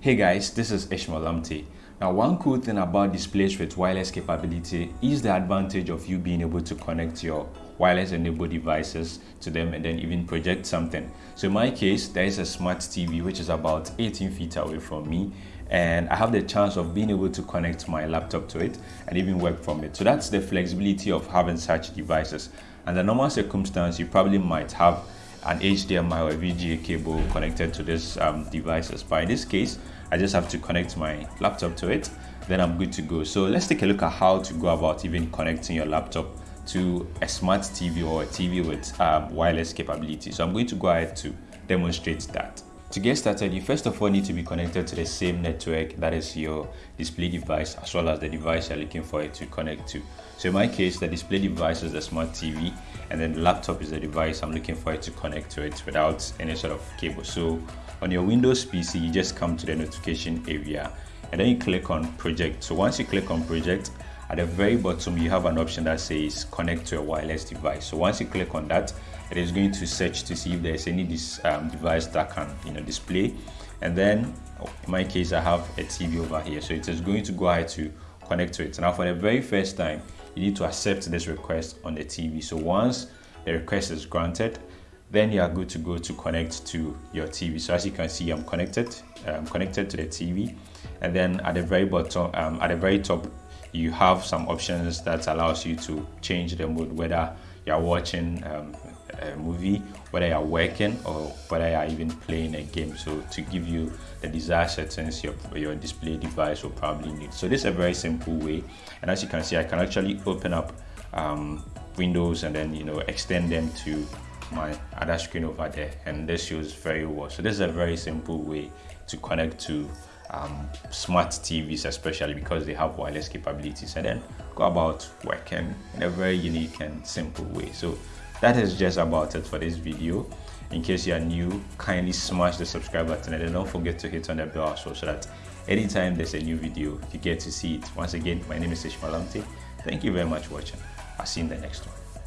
Hey guys, this is Ishmael. Now one cool thing about displays with wireless capability is the advantage of you being able to connect your wireless enabled devices to them and then even project something. So in my case, there is a smart TV which is about 18 feet away from me and I have the chance of being able to connect my laptop to it and even work from it. So that's the flexibility of having such devices. Under normal circumstance, you probably might have an HDMI or VGA cable connected to this um, devices. But in this case, I just have to connect my laptop to it, then I'm good to go. So let's take a look at how to go about even connecting your laptop to a smart TV or a TV with um, wireless capability. So I'm going to go ahead to demonstrate that. To get started, you first of all need to be connected to the same network that is your display device as well as the device you're looking for it to connect to. So in my case, the display device is the smart TV and then the laptop is the device I'm looking for it to connect to it without any sort of cable. So on your Windows PC, you just come to the notification area and then you click on project. So once you click on project, at the very bottom you have an option that says connect to a wireless device. So once you click on that it is going to search to see if there's any this um, device that can you know display. And then in my case i have a tv over here. So it is going to go ahead to connect to it. Now for the very first time you need to accept this request on the tv so once the request is granted then you are good to go to connect to your TV. So as you can see, I'm connected. I'm connected to the TV, and then at the very bottom, um, at the very top, you have some options that allows you to change the mode whether you're watching um, a movie whether you're working or whether you're even playing a game. So to give you the desired settings your, your display device will probably need. So this is a very simple way. And as you can see i can actually open up um, windows and then you know extend them to my other screen over there. And this shows very well. So this is a very simple way to connect to um, smart TVs, especially because they have wireless capabilities, and then go about working in a very unique and simple way. So that is just about it for this video. In case you are new, kindly smash the subscribe button and then don't forget to hit on the bell also so that anytime there's a new video, you get to see it. Once again, my name is Ishmael Lamte. Thank you very much for watching. I'll see you in the next one.